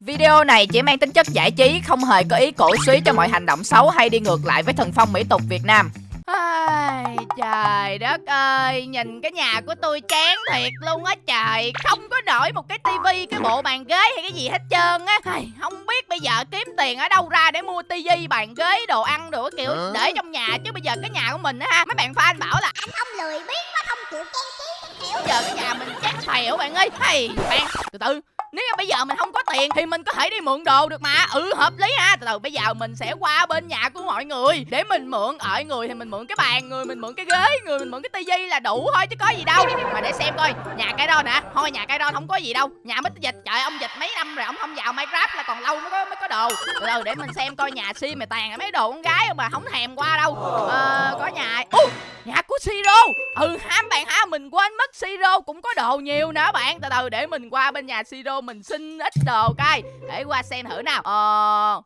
Video này chỉ mang tính chất giải trí, không hề có ý cổ suý cho mọi hành động xấu hay đi ngược lại với thần phong mỹ tục Việt Nam. Ai, trời đất ơi, nhìn cái nhà của tôi chán thiệt luôn á trời. Không có nổi một cái tivi, cái bộ bàn ghế hay cái gì hết trơn á. Ai, Không biết bây giờ kiếm tiền ở đâu ra để mua tivi, bàn ghế, đồ ăn, đồ kiểu. Để trong nhà Chứ bây giờ cái nhà của mình á ha, mấy bạn fan bảo là anh không lười biếng quá không chịu trang trí Bây giờ cái nhà mình chán phèo bạn ơi. Hay, bạn, từ từ nếu như bây giờ mình không có tiền thì mình có thể đi mượn đồ được mà. Ừ hợp lý ha. Từ từ bây giờ mình sẽ qua bên nhà của mọi người. Để mình mượn ở người thì mình mượn cái bàn người mình mượn cái ghế người mình mượn cái tivi là đủ thôi chứ có gì đâu. Mà để xem coi nhà cái đo nè. Thôi nhà cái đo không có gì đâu. Nhà mít dịch trời ông dịch mấy năm rồi ông không vào minecraft là còn lâu mới có mới có đồ. Từ từ để mình xem coi nhà si mày tàn mấy đồ con gái mà không thèm qua đâu. Ờ, có nhà uh, nhà của siro. Ừ hám bạn ha mình quên mất siro cũng có đồ nhiều nữa bạn. Từ từ để mình qua bên nhà siro mình xin ít đồ coi để qua xem thử nào. Ờ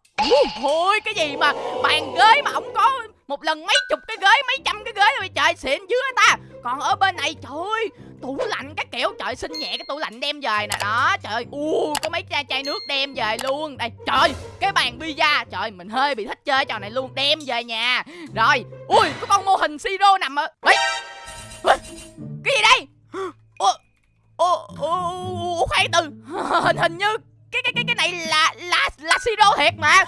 ôi cái gì mà bàn ghế mà ông có một lần mấy chục cái ghế, mấy trăm cái ghế rồi trời, xịn dưới ta? Còn ở bên này, trời ơi, tủ lạnh các kiểu, trời, xin nhẹ cái tủ lạnh đem về nè. Đó, trời, u, có mấy chai chai nước đem về luôn. Đây, trời, cái bàn pizza, trời, mình hơi bị thích chơi trò này luôn, đem về nhà. Rồi, ui, có con mô hình siro nằm ở Ê! cái gì đây? Ủa ủa khoan từ. Hình hình như cái cái cái cái này là là là siro thiệt mà.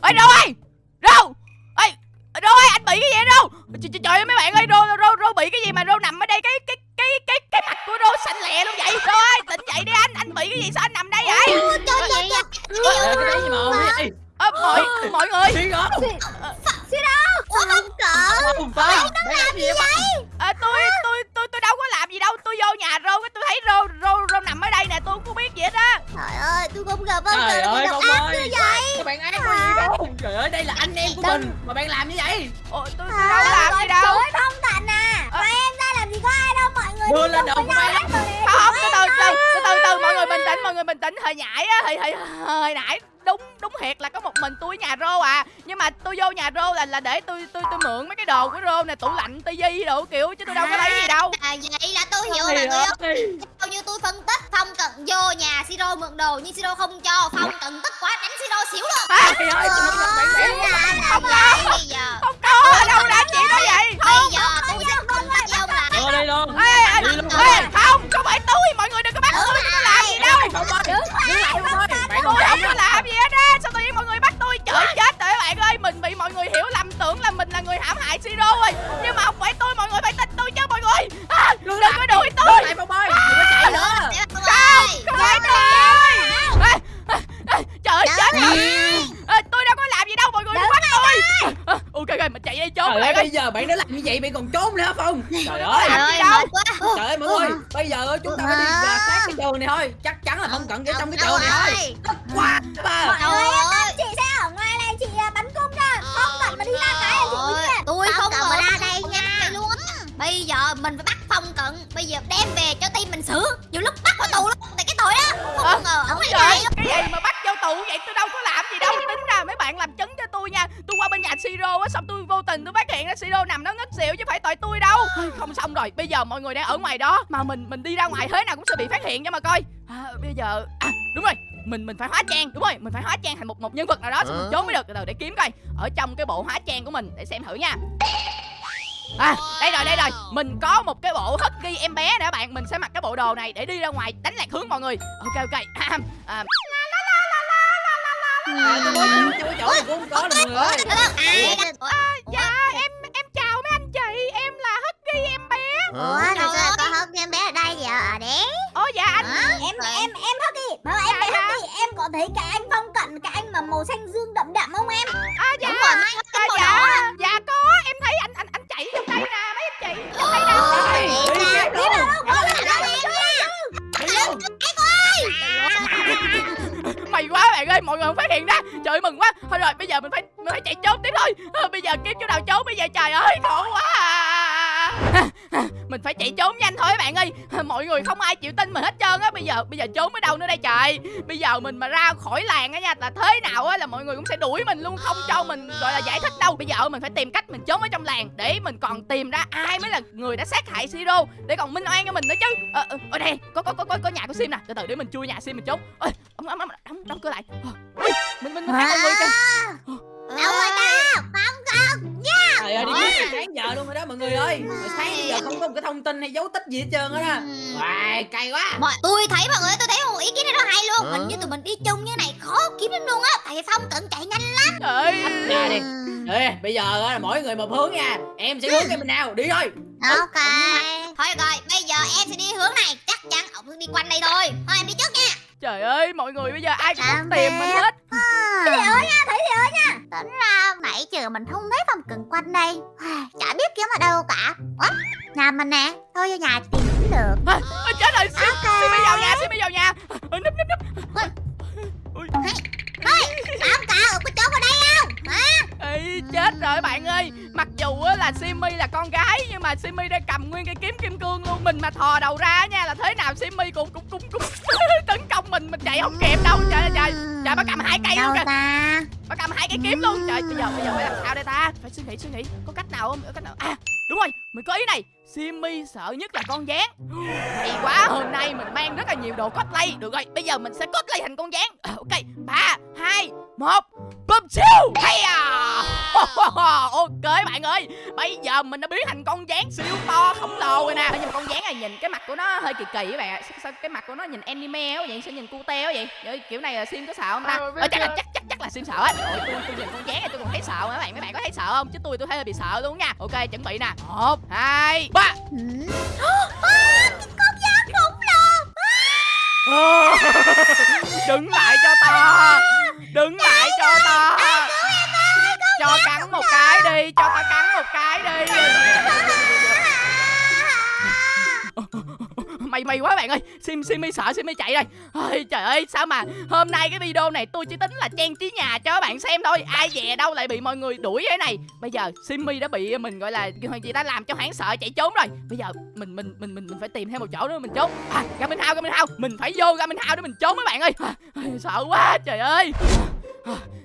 Ơi đâu ơi đâu ơi đâu ơi anh bị cái gì đâu trời, trời ơi mấy bạn ơi rô rô rô bị cái gì mà rô nằm ở đây cái cái cái cái cái mặt của rô xanh lè luôn vậy? Rô ơi tỉnh dậy đi anh anh bị cái gì sao anh nằm đây vậy? Trời ơi. Mọi mọi người. Ủa không cỡ? Nó làm gì vậy? Tôi Siro mượn đồ Nhưng Siro không cho ơi Trời ơi mọi người Bây giờ chúng ta phải đi rà soát cái trường này thôi. Chắc chắn là không cần cái trong cái trường này thôi. Tức quá ba. Trời ơi. Chị sẽ ở ngoài này chị à, bắn cung ra. Không cần mà đi ra cái là chị biết. Tôi không cần mà ra đây nha. luôn. Bây giờ mình phải bắt Phong cận Bây giờ đem về cho team mình xử. Nhiều lúc bắt vào tù luôn Tại cái tội đó. Không ngờ ông này ơi, cái gì mà bắt vô tù vậy? Tôi đâu có làm gì đâu. Tính ra mấy bạn làm chứng cho tôi nha tôi qua bên nhà siro á xong tôi vô tình tôi phát hiện ra siro nằm nó ngất xỉu chứ phải tội tôi đâu. Không xong rồi bây giờ mọi người đang ở ngoài đó mà mình mình đi ra ngoài thế nào cũng sẽ bị phát hiện cho mà coi. À, bây giờ à đúng rồi mình mình phải hóa trang đúng rồi mình phải hóa trang thành một một nhân vật nào đó xong mình trốn mới được từ từ để kiếm coi. Ở trong cái bộ hóa trang của mình để xem thử nha. À, đây rồi, đây rồi Mình có một cái bộ hất ghi em bé nè các bạn Mình sẽ mặc cái bộ đồ này để đi ra ngoài đánh lạc hướng mọi người. Ok, ok à, à, À tôi trong cái chỗ này cũng không có đâu mọi người À, Dạ, em em chào mấy anh chị Em là hất ghi em bé. Ủa, thật ra có hất em bé ở đây vậy à đấy. Ồ dạ anh em em em hất đi mà em bé hất đi em có thấy cái anh phong cận cái anh mà màu xanh dương đậm đậm không em? À, dạ, Đúng rồi, mấy à, màu dạ, dạ có. Em thấy anh anh anh chạy trong đây nè Mấy anh chị. Nào luôn đâu mà không phát hiện ra. Trời ơi, mừng quá. Thôi rồi, bây giờ mình phải mình phải chạy trốn tiếp thôi. À, Bây giờ kiếm chỗ nào trốn bây giờ trời ơi Khổ quá à. mình phải chạy trốn nhanh thôi bạn ơi. Mọi người không ai chịu tin mình hết trơn á. Bây giờ bây giờ trốn ở đâu nữa đây trời. Bây giờ mình mà ra khỏi làng á nha là thế nào á là mọi người cũng sẽ đuổi mình luôn không cho mình gọi là giải thích đâu. Bây giờ mình phải tìm cách mình trốn ở trong làng để mình còn tìm ra ai mới là người đã sát hại siro để còn minh oan cho mình nữa chứ. Ờ, à, ở đây có có có có, có nhà của sim nè. Từ từ để mình chui nhà sim mình trốn ơi đóng đóng cửa lại. Ờ, ui, mình mình mình thấy người kìa. Người ơi Hồi sáng giờ không có một cái thông tin hay dấu tích gì hết trơn á Wow, cay quá. Mọi, tôi thấy mọi người tôi thấy một ý kiến này rất hay luôn. Hình như tụi mình đi chung như này khó kiếm lắm luôn á. Tại Phong cận chạy nhanh lắm? Trời ơi. Ra đi. Ê, bây giờ á là mỗi người một hướng nha. Em sẽ hướng cái bên nào, đi thôi. Ok. Thôi được rồi bây giờ em sẽ đi hướng này. Chắc chắn ông sẽ đi quanh đây thôi. Thôi em đi trước nha trời ơi mọi người bây giờ ai cũng Tạm tìm mình hết. Gì ơi nha Thấy gì ơi nha. Tính ra nãy giờ mình không thấy phòng cần quanh đây. Chả biết kiếm ở đâu cả. Ủa Nhà mình nè Thôi vô nhà tìm cũng được. À, chết rồi. Sim Ok. sim đi vào nhà đi vào nhà. À, núp núp núp. Ui. Sao cả có chỗ ở đây không? Hả? Ê, chết rồi bạn ơi. Mặc dù á là Simmy là con gái Nhưng mà Simmy đang cầm nguyên cây kiếm kim cương luôn. Mình mà thò đầu nghĩ suy nghĩ Có cách nào không? Có cách nào? À đúng rồi Mình có ý này. Simi sợ nhất là con gián Hay quá hôm nay mình mang rất là nhiều đồ cosplay. Được rồi bây giờ mình sẽ cosplay thành con gián à, Ok ba hai một Bum siêu. Hay à! Ok bạn ơi Bây giờ mình đã biến thành con gián siêu to khổng lồ rồi nè. Nhưng mà con gián này nhìn cái mặt của nó hơi kỳ kỳ các bạn ạ. Sao, sao cái mặt của nó nhìn anime quá vậy Sao nhìn cute quá vậy? Vậy kiểu này là Sim có sợ không ta? Ờ, chắc là chắc chắc chắc là Sim sợ á. Ôi tôi tôi nhìn con gián này tôi còn thấy sợ mà các bạn. Mấy bạn có thấy sợ không? Chứ tôi tôi thấy hơi bị sợ luôn nha. Ok chuẩn bị nè. Một hai ba. Đứng lại cho to Đứng lại cho to cho cắn một cái đi Cho ta cắn một cái đi. Mày mày quá bạn ơi. Sim Sim mi sợ Sim mi chạy đây. Ôi, Trời ơi sao mà Hôm nay cái video này tôi chỉ tính là trang trí nhà cho các bạn xem thôi. Ai về đâu lại bị mọi người đuổi thế này. Bây giờ Simmy đã bị mình gọi là Chị ta làm cho hoảng sợ chạy trốn rồi. Bây giờ mình mình mình mình mình phải tìm thêm một chỗ nữa mình trốn. À, ra minh hao ra minh hao. Mình phải vô ra minh hao để mình trốn mấy bạn ơi. À, Sợ quá trời ơi. à,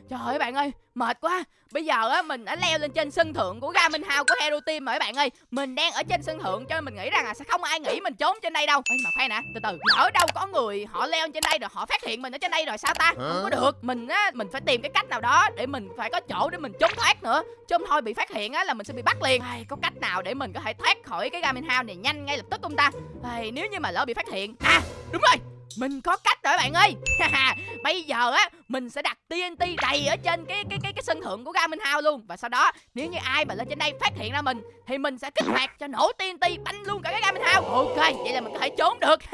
Trời ơi bạn ơi Mệt quá. Bây giờ á mình đã leo lên trên sân thượng của Gamin House của Hero Team rồi bạn ơi. Mình đang ở trên sân thượng cho nên mình nghĩ rằng là sẽ không ai nghĩ mình trốn trên đây đâu. Ê mà khoan nè từ từ. Lỡ đâu có người họ leo trên đây rồi họ phát hiện mình ở trên đây rồi sao ta? Không có được. Mình á mình phải tìm cái cách nào đó để mình phải có chỗ để mình trốn thoát nữa. Chứ không thôi bị phát hiện á là mình sẽ bị bắt liền. Ai, Có cách nào để mình có thể thoát khỏi cái Gamin House này nhanh ngay lập tức không ta? Ai, Nếu như mà lỡ bị phát hiện. À đúng rồi mình có cách rồi, bạn ơi. Bây giờ á, Mình sẽ đặt TNT đầy ở trên cái cái cái cái sân thượng của Gamin House luôn. Và sau đó, nếu như ai mà lên trên đây phát hiện ra mình, Thì mình sẽ kích hoạt cho nổ TNT banh luôn cả cái Gamin House. Ok, vậy là mình có thể trốn được.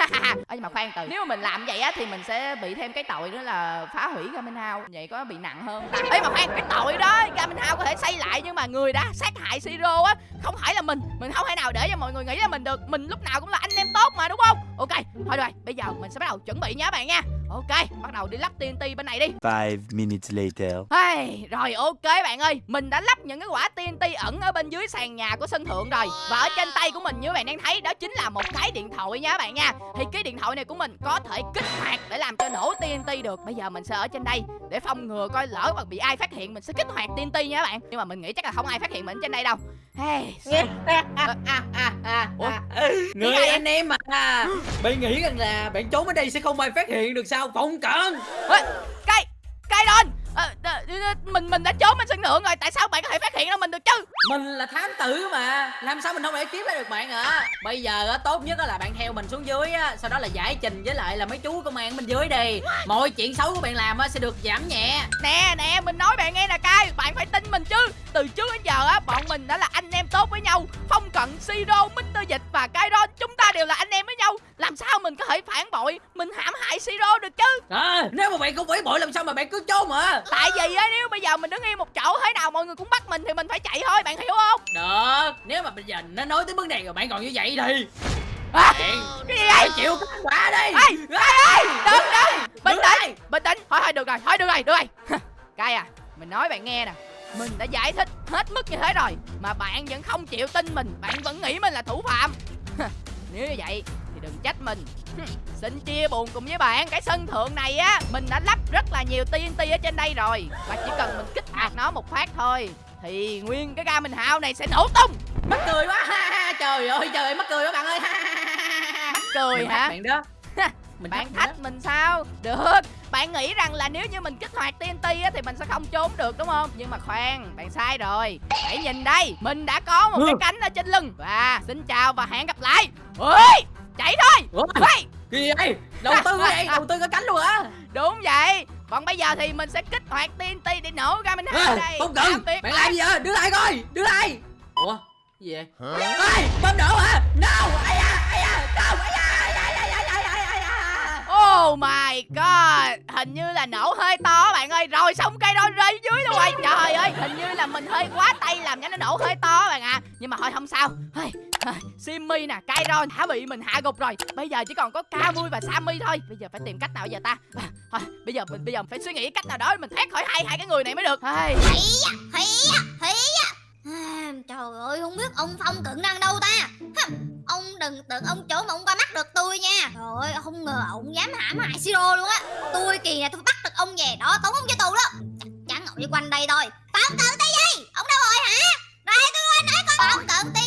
Ơ nhưng mà khoan từ, Nếu mà mình làm vậy á, thì mình sẽ bị thêm cái tội nữa là phá hủy Gamin House. Vậy có bị nặng hơn ấy mà khoan, cái tội đó Gamin House có thể xây lại nhưng mà người đã sát hại Siro á, Không phải là mình. Mình không thể nào để cho mọi người nghĩ là mình được. Mình lúc nào cũng là anh em tốt mà, đúng không? Ok, thôi rồi, bây giờ mình sẽ bắt đầu chuẩn bị nha các bạn nha. Ok bắt đầu đi lắp TNT bên này đi. Five minutes later. Hey, rồi ok bạn ơi. Mình đã lắp những cái quả TNT ẩn ở bên dưới sàn nhà của sân thượng rồi. Và ở trên tay của mình như bạn đang thấy Đó chính là một cái điện thoại nha các bạn nha. Thì cái điện thoại này của mình có thể kích hoạt để làm cho nổ TNT được. Bây giờ mình sẽ ở trên đây để phòng ngừa coi lỡ mà bị ai phát hiện Mình sẽ kích hoạt TNT nha các bạn. Nhưng mà mình nghĩ chắc là không ai phát hiện mình trên đây đâu. Hey, Ủa? Người Cái này anh em mà. Bạn nghĩ rằng là bạn trốn ở đây sẽ không ai phát hiện được sao tao Phong cận. Cây Cây đôn Ờ, mình mình đã trốn bên sân thượng rồi tại sao bạn có thể phát hiện ra mình được chứ? Mình là thám tử mà Làm sao mình không thể kiếm ra được bạn ạ? Bây giờ á, tốt nhất á là bạn theo mình xuống dưới á Sau đó là giải trình với lại là mấy chú công an bên dưới đi. Mọi chuyện xấu của bạn làm á sẽ được giảm nhẹ. Nè nè mình nói bạn nghe nè cai bạn phải tin mình chứ. Từ trước đến giờ á bọn mình đã là anh em tốt với nhau phong cận siro mr dịch và kairon chúng ta đều là anh em với nhau. Làm sao mình có thể phản bội mình hãm hại siro được chứ? À, Nếu mà bạn không phải bội làm sao mà bạn cứ trốn mà tại vì á nếu bây giờ mình đứng yên một chỗ thế nào mọi người cũng bắt mình thì mình phải chạy thôi bạn hiểu không? Được Nếu mà bây giờ nó nói tới vấn đề rồi bạn còn như vậy thì à, cái gì vậy? chịu quả đi. Ê ơi đừng đừng bình tĩnh bình tĩnh. Thôi thôi được rồi thôi được rồi được rồi. Cai à mình nói bạn nghe nè. Mình đã giải thích hết mức như thế rồi mà bạn vẫn không chịu tin mình bạn vẫn nghĩ mình là thủ phạm. Nếu như vậy đừng trách mình. Xin chia buồn cùng với bạn cái sân thượng này á mình đã lắp rất là nhiều TNT ở trên đây rồi. Và chỉ cần mình kích hoạt nó một phát thôi thì nguyên cái ga mình hao này sẽ nổ tung. Mắc cười quá trời ơi trời mắc cười quá bạn ơi cười mình hả? bạn đó. Mình bạn thách mình sao? Được. Bạn nghĩ rằng là nếu như mình kích hoạt TNT á thì mình sẽ không trốn được đúng không? Nhưng mà khoan bạn sai rồi. Hãy nhìn đây mình đã có một cái cánh ở trên lưng. Và xin chào và hẹn gặp lại. Ơi chạy thôi Ủa? Hey! Gì vậy? Đầu tư vậy? Đầu tư có cánh luôn hả? đúng vậy còn bây giờ thì mình sẽ kích hoạt TNT để nổ ra mình hai À, đây không cần Bạn làm gì vậy? Đưa lại coi Đưa lại Ủa? Gì vậy? Ê! Bơm nổ hả? No! Ai da! Oh my god. Hình như là nổ hơi to bạn ơi. Rồi xong cây đó rơi dưới luôn rồi. Trời ơi hình như là mình hơi quá tay làm cho nó nổ hơi to bạn ạ. À. Nhưng mà thôi không sao. Hey, Simmy nè, Kairon đã bị mình hạ gục rồi. Bây giờ chỉ còn có Camui và Sammy thôi. Bây giờ phải tìm cách nào giờ ta? À, Thôi bây giờ mình bây giờ phải suy nghĩ cách nào đó để Mình thoát khỏi hai hai cái người này mới được. Hey. Hí á, Trời ơi không biết ông Phong cận đang đâu ta? Đừng tưởng ông chỗ mà ông qua mắt được tôi nha. Trời ơi, không ngờ ông dám hãm hại Siro luôn á. Tôi kỳ này tôi bắt được ông về, đó tống ông cho tù đó. Chắc chắn ông đi quanh đây thôi. Phong cận tí gì Ông đâu rồi hả? Đây tôi nói con? Phong cận tí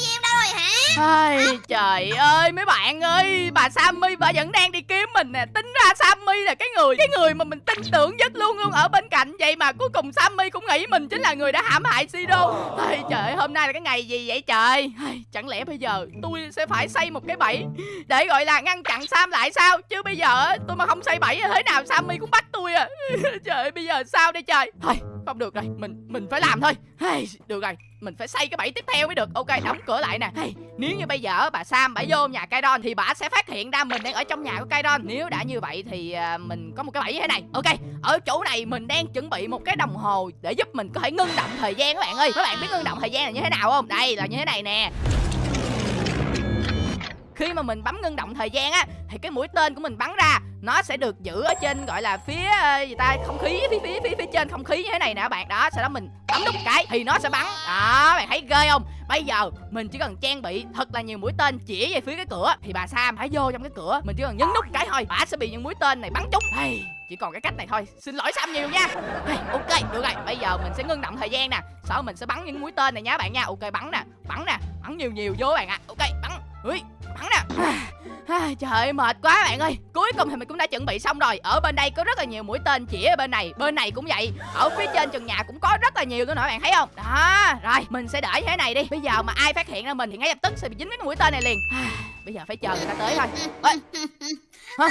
Ai, trời ơi mấy bạn ơi bà Sammy bà vẫn đang đi kiếm mình nè. Tính ra Sammy là cái người cái người mà mình tin tưởng nhất luôn luôn ở bên cạnh. Vậy mà cuối cùng Sammy cũng nghĩ mình chính là người đã hãm hại Siro Ai, trời ơi, hôm nay là cái ngày gì vậy trời? Ai, chẳng lẽ bây giờ tôi sẽ phải xây một cái bẫy để gọi là ngăn chặn Sam lại sao? Chứ bây giờ tôi mà không xây bẫy thì thế nào Sammy cũng bắt tôi à. Trời ơi, bây giờ sao đây trời? Thôi không được rồi mình mình phải làm thôi. Ai, được rồi mình phải xây cái bẫy tiếp theo mới được. Ok đóng cửa lại nè. Hey, nếu như bây giờ bà sam bà vô nhà Kairon thì bà sẽ phát hiện ra mình đang ở trong nhà của Kairon. Nếu đã như vậy thì à, mình có một cái bẫy như thế này. Ok. Ở chỗ này mình đang chuẩn bị một cái đồng hồ để giúp mình có thể ngưng động thời gian các bạn ơi. Các bạn biết ngưng động thời gian là như thế nào không? Đây là như thế này nè khi mà mình bấm ngưng động thời gian á thì cái mũi tên của mình bắn ra nó sẽ được giữ ở trên gọi là phía ờ, gì ta không khí phía phía phía phía trên không khí như thế này nè các bạn. Đó sau đó mình bấm nút cái thì nó sẽ bắn. Đó bạn thấy ghê không? Bây giờ mình chỉ cần trang bị thật là nhiều mũi tên chỉ về phía cái cửa thì bà sam hãy vô trong cái cửa mình chỉ cần nhấn nút cái thôi bà sẽ bị những mũi tên này bắn trúng. Hey, chỉ còn cái cách này thôi. Xin lỗi sam nhiều nha. Hey, ok được rồi. Bây giờ mình sẽ ngưng động thời gian nè. Sau mình sẽ bắn những mũi tên này nhá bạn nha. Ok bắn nè bắn nè bắn nhiều nhiều vô bạn ạ. À. ok bắn. Ui, bắn nè. À, Trời ơi, mệt quá bạn ơi. Cuối cùng thì mình cũng đã chuẩn bị xong rồi. Ở bên đây có rất là nhiều mũi tên chỉ ở bên này. Bên này cũng vậy. Ở phía trên trần nhà cũng có rất là nhiều nữa nè bạn thấy không? Đó, rồi mình sẽ để thế này đi. Bây giờ mà ai phát hiện ra mình thì ngay lập tức sẽ bị dính cái mũi tên này liền. À, Bây giờ phải chờ người ta tới thôi. Ê, Hả?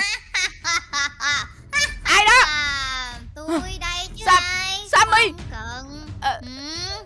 Ai đó? À, Tôi đây chứ Sam- ai Sammy! Ờ, ừ.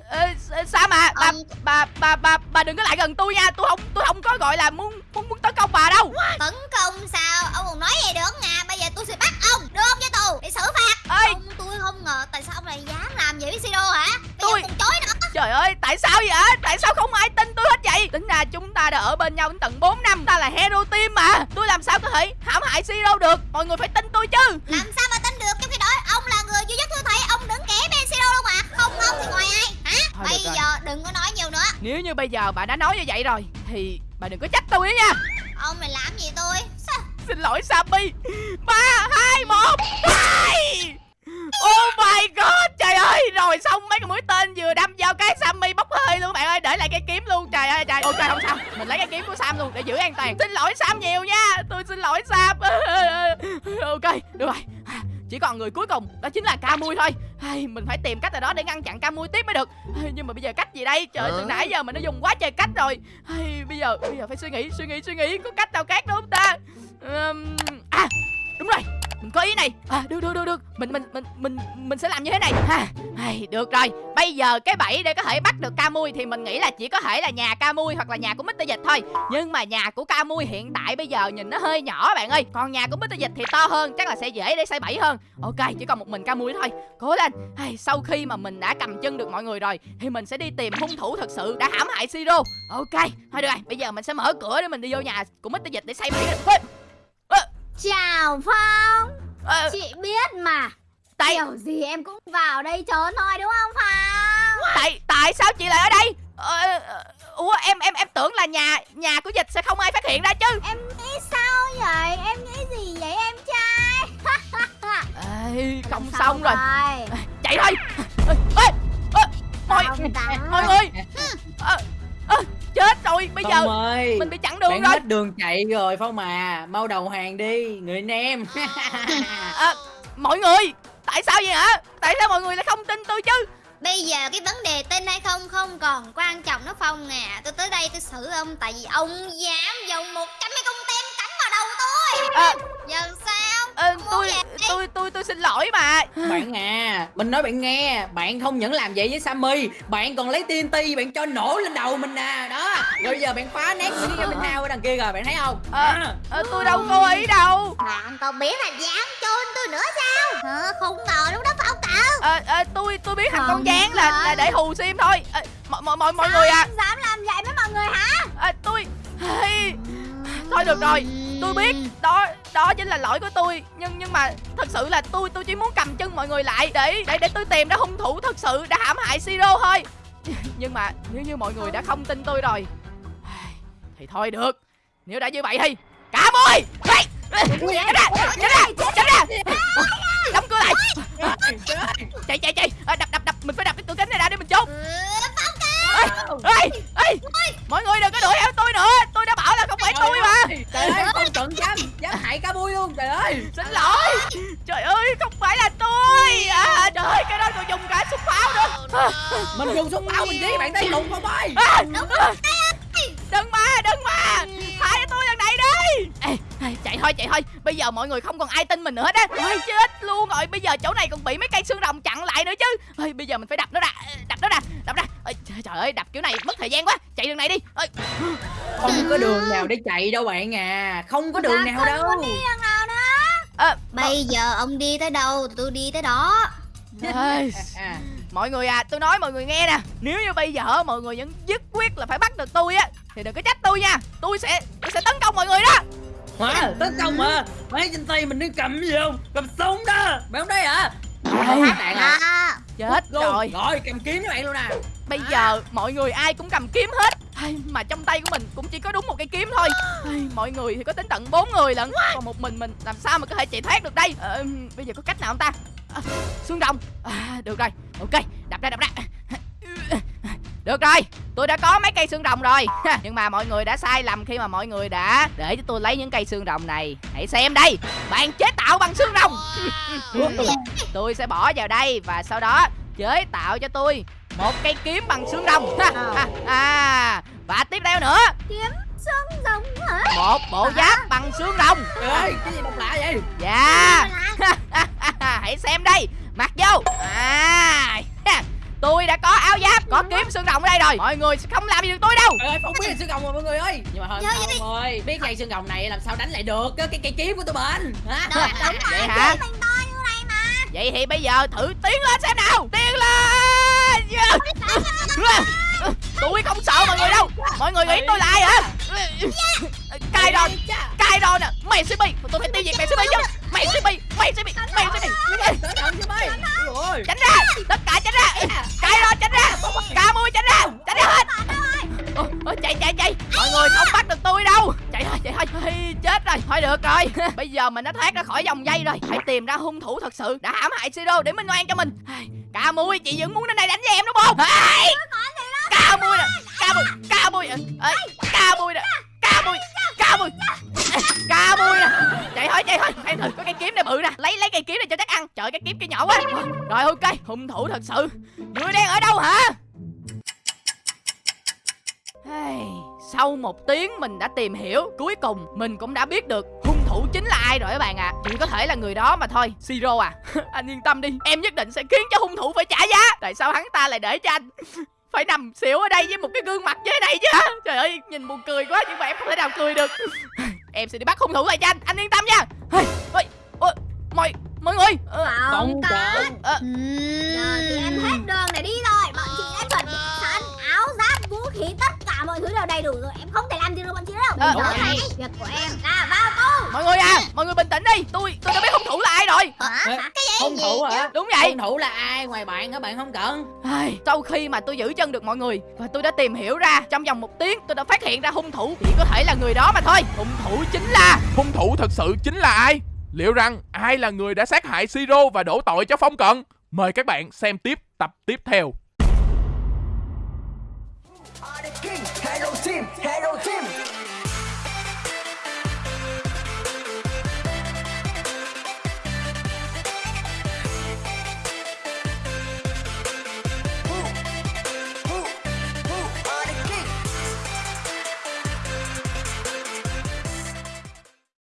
Ê, sao mà? Bà, Ông- bà bà bà bà đừng có lại gần tôi nha. Tôi không tôi không có gọi là muốn muốn muốn tấn công bà đâu. Tấn công sao? Ông còn nói vậy được à Bây giờ tôi sẽ bắt ông. Đưa ông cho tù Để xử phạt. Ơi Ông tôi không ngờ Tại sao ông lại dám làm vậy với Sido hả? Bây Tôi- còn chối nữa. Trời ơi tại sao vậy tại sao không ai tin tôi hết vậy? Tính ra chúng ta đã ở bên nhau đến tận 4 năm. Ta là hero team mà. Tôi làm sao có thể hãm hại siro được? Mọi người phải tin tôi chứ. Làm sao mà tin được Trong khi đó Ông là người duy nhất tôi thấy Ông đứng kẻ bên Sido luôn mà Không ông thì ngoài ai Hả Thôi Bây được rồi. giờ đừng có nói nhiều nữa nếu như bây giờ bà đã nói như vậy rồi thì bà đừng có trách tôi nha. Ông này làm gì tôi? Sao? Xin lỗi sammy. Ba hai một Oh my god Trời ơi. Rồi xong mấy cái mũi tên vừa đâm vào cái Sammy bốc hơi luôn bạn ơi. Để lại cái kiếm luôn. Trời ơi trời. Ok không sao. Mình lấy cái kiếm của Sam luôn để giữ an toàn. Xin lỗi Sam nhiều nha. Tôi xin lỗi Sam. Ok được rồi chỉ còn người cuối cùng đó chính là Camui thôi. Hay, mình phải tìm cách nào đó để ngăn chặn Camui tiếp mới được. Hay, nhưng mà bây giờ cách gì đây? Trời từ nãy giờ mình đã dùng quá trời cách rồi. Hay, bây giờ bây giờ phải suy nghĩ suy nghĩ suy nghĩ có cách nào khác nữa không ta? Ừm, à đúng rồi mình có ý này. À được được được được. Mình mình mình mình mình sẽ làm như thế này. Ha hay được rồi. Bây giờ cái bẫy để có thể bắt được Camui thì mình nghĩ là chỉ có thể là nhà Camui hoặc là nhà của Mr Dịch thôi. Nhưng mà nhà của Camui hiện tại bây giờ nhìn nó hơi nhỏ bạn ơi. Còn nhà của Mr Dịch thì to hơn chắc là sẽ dễ để xây bẫy hơn. Ok chỉ còn một mình Camui thôi. Cố lên. Hay sau khi mà mình đã cầm chân được mọi người rồi thì mình sẽ đi tìm hung thủ thật sự đã hãm hại Siro. Ok thôi được rồi. Bây giờ mình sẽ mở cửa để mình đi vô nhà của Mr Dịch để xây bẫy Chào Phong. Ờ, Chị biết mà. Tại Kiểu gì em cũng vào đây trốn thôi đúng không Phong? Tại tại sao chị lại ở đây? Ờ, ờ, ủa em em em tưởng là nhà nhà của dịch sẽ không ai phát hiện ra chứ. Em nghĩ sao vậy? Em nghĩ gì vậy em trai? Ê, không xong rồi. chạy thôi. Ê, ê, ê, mọi mọi người. Ờ, ờ, chết rồi bây giờ Phong ơi mình bị chặn đường bạn rồi. hết đường chạy rồi Phong mà. Mau đầu hàng đi Người anh em. À, mọi người tại sao vậy hả? Tại sao mọi người lại không tin tôi chứ? Bây giờ cái vấn đề tin hay không không còn quan trọng nó Phong à. Tôi tới đây tôi xử ông tại vì ông dám dùng một trăm cái cung tem cắm vào đầu tôi. À, Giờ Muốn tôi tôi tôi tôi xin lỗi mà Bạn à Mình nói bạn nghe Bạn không những làm vậy với Sammy Bạn còn lấy TNT Bạn cho nổ lên đầu mình nè Đó Rồi bây giờ bạn phá nét của cái bên nào ở đằng kia rồi Bạn thấy không Ờ. Ờ, tôi đâu cố ý đâu Bạn còn biết là dám chôn tôi nữa sao Hả? Không ngờ lúc đó Phong cậu Ờ, ờ, tôi tôi biết thằng con Không gián là phải. là để hù sim thôi Ờ, mọi mọi mọi mọi người à Dám làm vậy với mọi người hả? ờ, tôi hey, thôi được rồi tôi biết đó đó chính là lỗi của tôi. Nhưng nhưng mà thật sự là tôi tôi chỉ muốn cầm chân mọi người lại để để để tôi tìm ra hung thủ thật sự đã hãm hại siro thôi. Nhưng mà nếu như mọi người đã không tin tôi rồi thì thôi được. Nếu đã như vậy thì cả môi Hey! tránh ra tránh ra tránh ra đóng cửa lại! Chạy chạy chạy! Ờ, đập đập đập. Mình phải đập cái cửa kính này ra để mình trốn ê ê mọi người đừng có đuổi theo tôi nữa. Tôi đã bảo là không phải tôi mà. Trời ơi Phong cận dám Dám hại cá bui luôn Trời ơi. Xin lỗi. Trời ơi không phải là tôi. À, trời ơi cái đó còn dùng cả súng pháo nữa. À, Mình dùng súng pháo mình giết bạn thấy lụng không ơi. À, à, đừng mà đừng mà thả cho tôi lần này đi ê, ê, chạy thôi chạy thôi. Bây giờ mọi người không còn ai tin mình nữa hết á. Ôi, chết luôn rồi. Bây giờ chỗ này còn bị mấy cây xương rồng chặn lại nữa chứ. Ê, bây giờ mình phải đập nó ra. Đập nó ra đập ra. Ê, trời ơi đập kiểu này mất thời gian quá. Chạy đường này đi. Ê, Không có đường nào để chạy đâu bạn à. Không có đường nào đâu. à, Bây giờ ông đi tới đâu thì tôi đi tới đó. Ê, à, Mọi người à, tôi nói mọi người nghe nè. Nếu như bây giờ mọi người vẫn dứt quyết là phải bắt được tôi á Thì đừng có trách tôi nha. Tôi sẽ tôi sẽ tấn công mọi người đó Hả? Tấn công mà Mấy trên tay mình đang cầm gì không? Cầm súng đó. Bạn không thấy hả? Phát đạn à à, Chết Luôn. rồi. Rồi cầm kiếm với bạn luôn nè Bây giờ mọi người ai cũng cầm kiếm hết. Mà trong tay của mình cũng chỉ có đúng một cây kiếm thôi. Mọi người thì có đến tận bốn người lận. Còn một mình mình làm sao mà có thể chạy thoát được đây? Ờ, Bây giờ có cách nào không ta? À, Xương đồng. À, Được rồi. Ok đập ra đập ra được rồi, tôi đã có mấy cây xương rồng rồi. Nhưng mà mọi người đã sai lầm khi mà mọi người đã để cho tôi lấy những cây xương rồng này. Hãy xem đây, bạn chế tạo bằng xương rồng. Tôi sẽ bỏ vào đây và sau đó chế tạo cho tôi một cây kiếm bằng xương rồng. Ha, ha, à, Và tiếp theo nữa, Xương rồng hả? một bộ giáp bằng xương rồng. Trời ơi cái gì độc lạ vậy? Dạ. Hãy xem đây. Mặc vô. À, Tôi đã có áo giáp Có kiếm xương rồng ở đây rồi. Mọi người sẽ không làm gì được tôi đâu. Trời ơi Phong biết là xương rồng rồi mọi người ơi. Nhưng mà thôi Phong ơi Biết cây xương rồng này làm sao đánh lại được Cái cây, kiếm của tụi mình. Hả? Đúng, đúng Vậy hả? Mình to như này mà. Vậy thì bây giờ thử tiến lên xem nào. Tiến lên. Tôi không sợ mọi người đâu. Mọi người nghĩ tôi là ai hả? Cai đòn Cai đòn nè Mày sẽ bị Tôi phải tiêu diệt mày sẽ bị chứ. Mày sẽ bị Mày sẽ bị Mày sẽ bị mày Ôi. Tránh ra. Tất cả được rồi. Bây giờ mình đã thoát ra khỏi vòng dây rồi. Hãy tìm ra hung thủ thật sự đã hãm hại siro để minh oan cho mình. Ca mui chị vẫn muốn đến đây đánh với em đúng không ca mui nè ca mui ca mui Ê, ca mui nè ca mui ca mui ca mui nè. Chạy thôi chạy thôi. Em thử có cây kiếm này bự nè. Lấy lấy cây kiếm này cho chắc ăn. Trời cái kiếm kia nhỏ quá. Rồi ok. Hung thủ thật sự. Người đen ở đâu hả? Hey, sau một tiếng mình đã tìm hiểu Cuối cùng mình cũng đã biết được hung thủ chính là ai rồi các bạn ạ. À. Chỉ có thể là người đó mà thôi. Siro à Anh yên tâm đi. Em nhất định sẽ khiến cho hung thủ phải trả giá. Tại sao hắn ta lại để cho anh Phải nằm xỉu ở đây với một cái gương mặt như thế này chứ? Trời ơi nhìn buồn cười quá Nhưng mà em không thể nào cười được. Em sẽ đi bắt hung thủ lại cho anh. Anh yên tâm nha. Ôi, ôi, mọi, mọi người. Ờ, Không có. Ờ, Giờ thì em hết đường để đi rồi mọi thứ đều đầy đủ rồi em không thể làm gì được bọn chị đâu. Ờ, này việc của em là vào tù. Mọi người à mọi người bình tĩnh đi. Tôi tôi đã biết hung thủ là ai rồi. Ê, hung thủ hả? Đúng vậy. Hung thủ là ai? Ngoài bạn hả? Bạn không cần. Ai, sau khi mà tôi giữ chân được mọi người và tôi đã tìm hiểu ra trong vòng một tiếng tôi đã phát hiện ra hung thủ chỉ có thể là người đó mà thôi. Hung thủ chính là Hung thủ thật sự chính là ai? Liệu rằng ai là người đã sát hại Siro và đổ tội cho Phong Cận? Mời các bạn xem tiếp tập tiếp theo.